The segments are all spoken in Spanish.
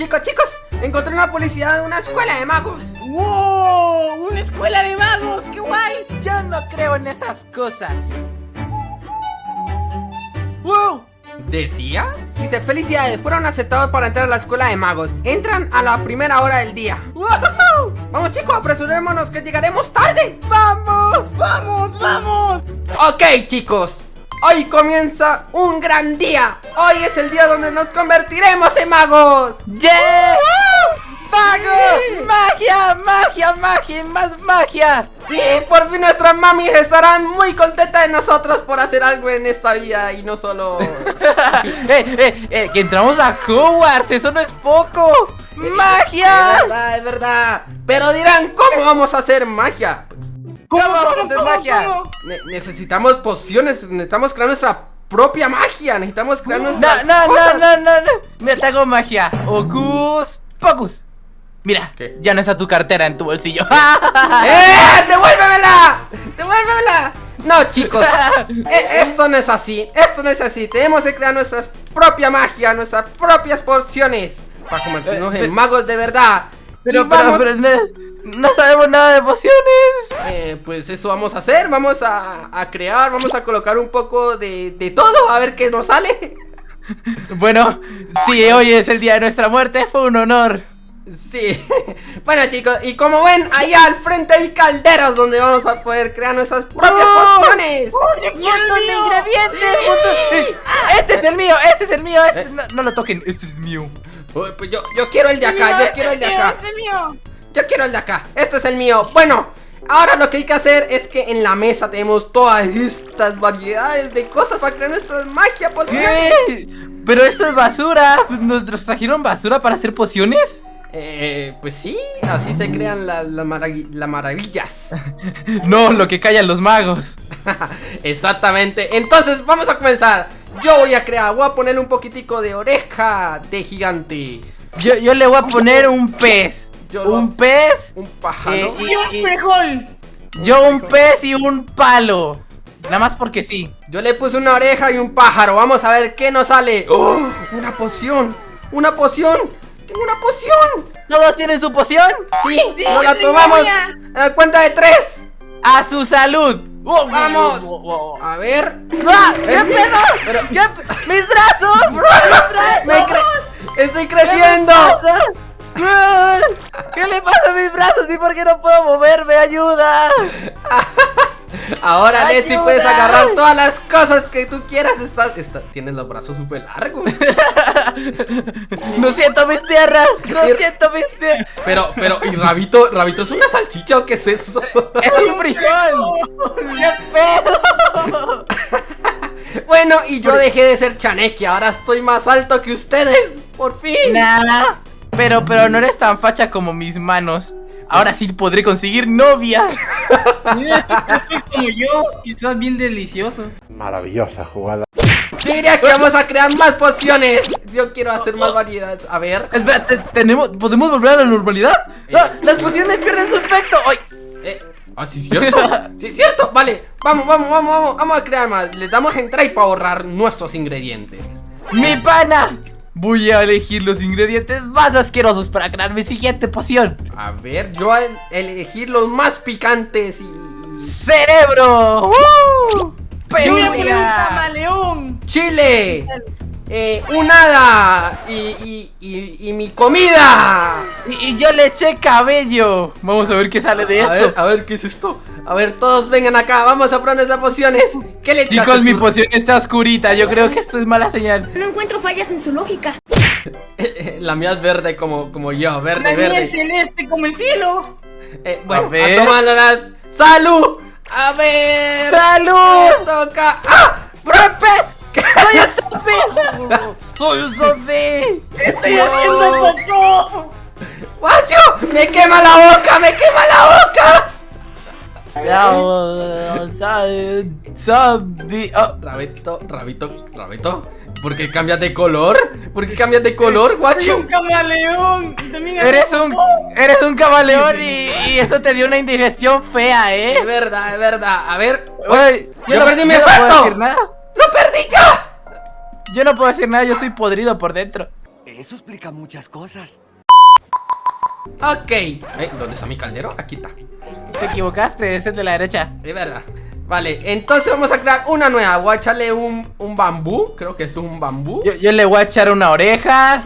Chicos, chicos, encontré una publicidad de una escuela de magos. ¡Wow! ¡Una escuela de magos! ¡Qué guay! Yo no creo en esas cosas. ¡Wow! ¿Decías? Dice, felicidades, fueron aceptados para entrar a la escuela de magos. Entran a la primera hora del día. ¡Wow! Vamos chicos, apresurémonos que llegaremos tarde. ¡Vamos! ¡Vamos! ¡Vamos! Ok chicos, hoy comienza un gran día. Hoy es el día donde nos convertiremos en magos. ¡Yeah! ¡Magos! ¡Magia! ¡Magia! ¡Magia! ¡Más magia! Sí, por fin nuestras mamis estarán muy contentas de nosotros por hacer algo en esta vida y no solo... ¡Eh, eh, eh! ¡Que entramos a Hogwarts! ¡Eso no es poco! ¡Magia! Es verdad, es verdad. Pero dirán, ¿cómo vamos a hacer magia? ¿Cómo vamos a hacer magia? Ne- necesitamos pociones, necesitamos crear nuestra propia magia, necesitamos crear No, nuestras no, cosas. no, no, no, no. Mira, te hago magia. Ocus Pocus. Mira, ¿Qué? ya no está tu cartera en tu bolsillo. ¡Eh! ¡Devuélvemela! ¡Devuélvemela! No, chicos, e- esto no es así, esto no es así. Tenemos que crear nuestra propia magia, nuestras propias pociones para convertirnos Eh, en magos de verdad. Pero, Y pero, vamos- pero no, sabemos nada de pociones. Eh, pues eso vamos a hacer, vamos a, a crear, vamos a colocar un poco de, de todo, a ver qué nos sale. Bueno, si hoy es el día de nuestra muerte, fue un honor. Sí, bueno chicos, y como ven, allá al frente hay calderos donde vamos a poder crear nuestras propias ¡Oh! pociones. ¡Un montón de ingredientes! Sí. montón- Este es el mío, este es el mío, este- no, no lo toquen, este es mío. Uy, pues yo, yo quiero el de acá, yo quiero el de acá. Yo quiero el de acá, este es el mío. Bueno, ahora lo que hay que hacer es que en la mesa tenemos todas estas variedades de cosas para crear nuestra magia pociones. ¿Qué? Pero esto es basura. ¿Nos, trajeron basura para hacer pociones? Eh, pues sí, así se crean las las maravillas. No, lo que callan los magos. Exactamente, entonces vamos a comenzar. Yo voy a crear, voy a poner un poquitico de oreja de gigante. Yo, yo le voy a poner un pez. Yo lo- un pez. Un pájaro. eh, y- y- yo un pez y un palo. Nada más porque sí. Yo le puse una oreja y un pájaro. Vamos a ver qué nos sale. ¡Oh! Una poción. Una poción. Tengo una poción. ¿Todos tienen su poción? Sí, nos la tomamos. A cuenta de tres. A su salud. Oh, Vamos. oh, oh, oh. A ver. ¡Ah! ¿Qué Eh, pedo? pero- ¿Qué ¡Mis brazos! ¡Mis brazos! Me cre- Estoy ¿Qué me creciendo. ¿Qué le pasa a mis brazos? ¿Y por qué no puedo moverme? ¡Ayuda! Ahora, ¡Ayuda! puedes agarrar todas las cosas que tú quieras. Está- tienes los brazos súper largos. No siento mis piernas. No Y- siento mis piernas. Pero, pero, ¿y Rabito? ¿Rabito es una salchicha o qué es eso? Es un frijol. ¡Qué pedo! Bueno, y yo dejé de ser chaneque. Ahora estoy más alto que ustedes. Por fin. Nah. Pero, pero no eres tan facha como mis manos. Ahora sí podré conseguir novia. como yo, y estás bien delicioso. Maravillosa jugada. Diría que vamos a crear más pociones. Yo quiero hacer más variedades. A ver. Espera, te- tenemos, ¿podemos volver a la normalidad? No, las pociones pierden su efecto. ¡Ay! Eh, ah, sí, es cierto. Sí, es cierto. Vale, vamos, vamos, vamos, vamos. Vamos a crear más. Le damos entrar para ahorrar nuestros ingredientes. ¡Mi pana! Voy a elegir los ingredientes más asquerosos para crear mi siguiente poción. A ver, yo voy a elegir los más picantes y. ¡Cerebro! ¡Uh! Yo voy a poner un ¡Pezuña! camaleón. Chile. Eh, un hada y, y, y, y mi comida. Y, y yo le eché cabello. Vamos a ver qué sale de A ver, esto. a ver, ¿qué es esto? A ver, todos vengan acá, vamos a probar nuestras pociones. ¿Qué le echas? Chicos, mi poción está oscurita. Yo creo que esto es mala señal. No encuentro fallas en su lógica. La mía es verde como, como yo, verde, La mía verde. es celeste como el cielo. Eh, bueno, A a, ver. tomárnoslas. ¡Salud! A ver. ¡Salud! Toca. ¡Ah! ¡Soy un zombie! ¡Soy! Estoy haciendo popó. ¡Guacho! ¡Me quema la boca! ¡Me quema la boca! Soy zombie. Oh, Rabito, rabito, rabito. ¿Por qué cambias de color? ¿Por qué cambias de color, Soy guacho? un camaleón. eres un eres un camaleón y, y eso te dio una indigestión fea, Es ¿eh? verdar, es verdad. A ver. Oye, yo no- perdí mi no. ¡Lo perdí ya! Yo no puedo decir nada, yo estoy podrido por dentro. Eso explica muchas cosas. Ok. Eh, ¿Dónde está mi caldero? Aquí está. Te equivocaste, ese es de la derecha. Es verdad. Vale, entonces vamos a crear una nueva. Voy a echarle un, un bambú. Creo que es un bambú. Yo, yo le voy a echar una oreja.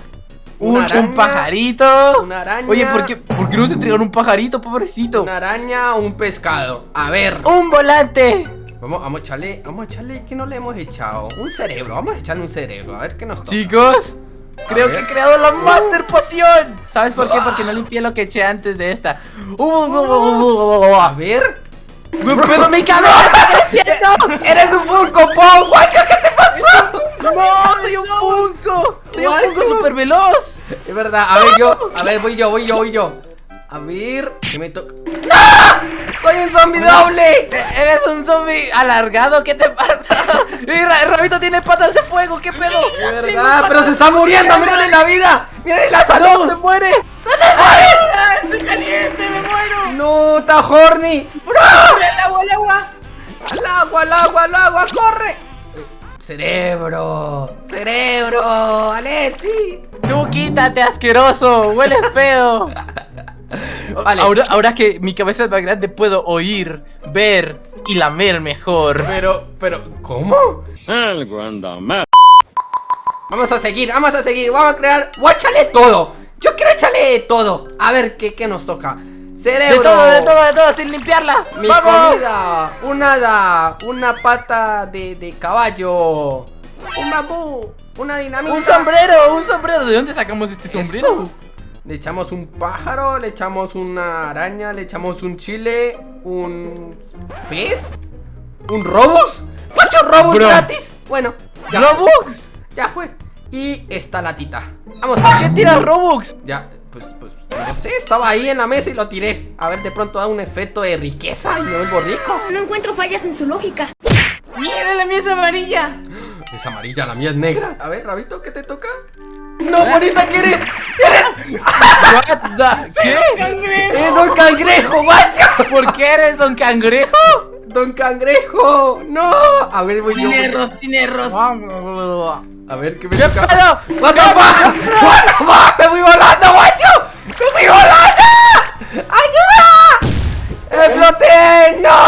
Un, Una araña, un pajarito. una araña. Oye, ¿por qué, ¿por qué no se entregaron un pajarito, pobrecito? Una araña o un pescado. A ver. ¡Un volante! Vamos, vamos a echarle. Vamos a echarle. ¿Qué no le hemos echado? Un cerebro. Vamos a echarle un cerebro. A ver qué nos toca. Chicos, creo ver. que he creado la Master Poción. ¿Sabes por qué? Porque no limpié lo que eché antes de esta. A ver. ¡Pero mi cabeza está creciendo! ¡Eres un Funko Pop! ¿Qué te pasó? ¡No! ¡Soy un Funko! ¡Soy un. Funko super veloz! Es verdad. A ver, yo. A ver, voy yo, voy yo, voy yo. A ver. ¿Qué me toca? ¡Soy un zombie doble! Eres un zombie alargado, ¿qué te pasa? Y Ra- Rabito tiene patas de fuego, ¿qué pedo? Es verdad, pero se está muriendo. ¡Mírale la vida! ¡Mírale la ¡No, salud! se muere! ¡Ah, ¡Estoy caliente! ¡Me muero! ¡No! ¡Está horny! ¡Bro! ¡El agua, el agua! ¡Al agua, al agua, al agua! ¡Corre! Cerebro, cerebro, Alexi. Tú quítate, asqueroso, huele feo. Vale. Ahora, ahora que mi cabeza es más grande, puedo oír, ver y lamer mejor. Pero, pero, ¿cómo? Algo anda mal. Vamos a seguir, vamos a seguir, vamos a crear. Voy a echarle todo. Yo quiero echarle todo. A ver qué, qué nos toca. Cerebro. De todo, de todo, de todo, sin limpiarla. Mi ¡Vamos! comida, un hada, una pata de, de caballo, un bambú, una dinamita. Un sombrero, un sombrero. ¿De dónde sacamos este ¿Esto? Le echamos un pájaro, le echamos una araña, le echamos un chile, un pez, un robus. ¿Ocho robus Bro. gratis? Bueno, ya, ¡Robux! ya fue. Y esta latita. Vamos a ¿Qué tiras Robux? Ya, pues, pues, no sé, estaba ahí en la mesa y lo tiré. A ver, de pronto da un efecto de riqueza y me vuelvo rico. No encuentro fallas en su lógica. ¡Mira, la mía es amarilla! Es amarilla, la mía es negra. A ver, Rabito, ¿qué te toca? No, bonita, ¿qué eres? ¡Eres! What the- ¿Qué? ¡Cangrejo! ¡Es Don Cangrejo, guacho! ¿Por qué eres Don Cangrejo? ¡Don Cangrejo! ¡No! A ver, voy yo. Tiene arroz, tiene arroz. A ver, ¿qué me ¿Qué pedo? ¡What the fuck! ¡What the fuck! ¡Me voy volando, guacho! ¡Me voy volando! ¡Ayuda! ¡Exploté! ¡No!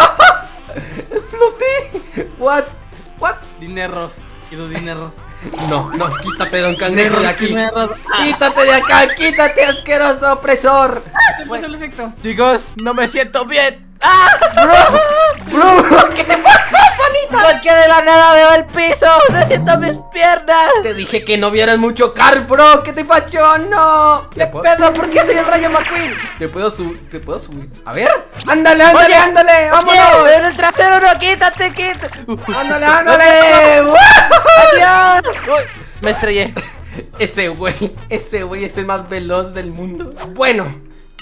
¡Exploté! ¿What? ¿What? Tiene arroz. Quiero tiene arroz. No, no, quítate, Don Cangrejo, de aquí. ¡Quítate de acá! ¡Quítate, asqueroso opresor! Se pasó el efecto. Chicos, no me siento bien. ¡Ah! ¡Bro! ¿Qué te pasó, panita? Porque de la nada veo el piso. No siento mis piernas. Te dije que no vieras mucho car, bro. ¿Qué te pasó? ¡No! ¿Qué pedo? ¿Por qué soy el Rayo McQueen? Te puedo subir, te puedo subir. A ver, ándale, ándale, Oye, ándale, vámonos. En el trasero no, quítate, quítate. Ándale, ándale. ¡Woo! Adiós. Uy, me estrellé. Ese güey, ese güey es el más veloz del mundo. Bueno,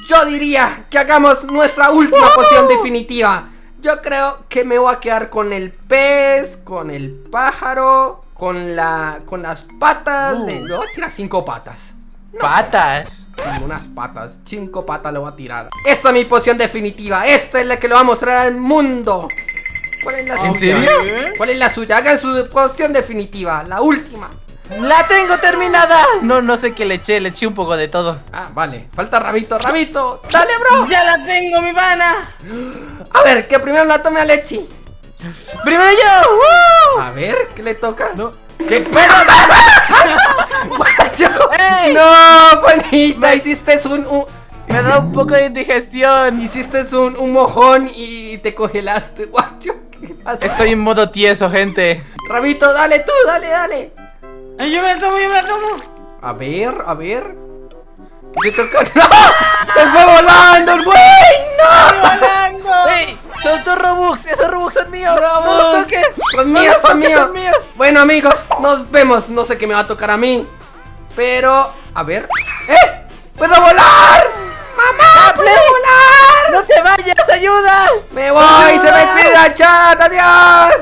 yo diría que hagamos nuestra última poción definitiva. Yo creo que me voy a quedar con el pez, con el pájaro, con la, con las patas. Uh. Le, le voy a tirar cinco patas. Patas. Sí, unas patas, cinco patas le voy a tirar. Esta es mi poción definitiva. Esta es la que le voy a mostrar al mundo. ¿Cuál es la ¿En suya? serio? ¿Cuál es la suya? Hagan su poción definitiva, la última. La tengo terminada. No, no sé qué le eché. Le eché un poco de todo. Ah, vale. Falta Rabito, Rabito. Dale, bro. ¡Ya la tengo, mi pana! A ver, que primero la tome Alexi. Primero yo. A ver, ¿qué le toca? No. ¿Qué pedo? No, panita, hiciste un, un- Me da un poco de indigestión. hiciste un, un mojón y te congelaste, guacho. ¿Qué pasa? Estoy en modo tieso, gente. Rabito, dale tú, dale, dale. Ay, yo me la tomo, yo me la tomo. A ver, a ver. ¿Qué te toca? ¡No! ¡Se fue volando el güey! ¡No! ¡Volando! ¡Ey! ¡Soltó Robux! ¡Esos Robux son míos! ¡No los toques! Son ¡No míos, los son toques, míos. son míos! Bueno, amigos, nos vemos. No sé qué me va a tocar a mí. Pero, a ver. ¡Eh! ¡Puedo volar! ¡Mamá! ¡Puedo volar! ¡No te vayas! ¡Ayuda! ¡Me voy! ¡Se me cuida, chat! ¡Adiós!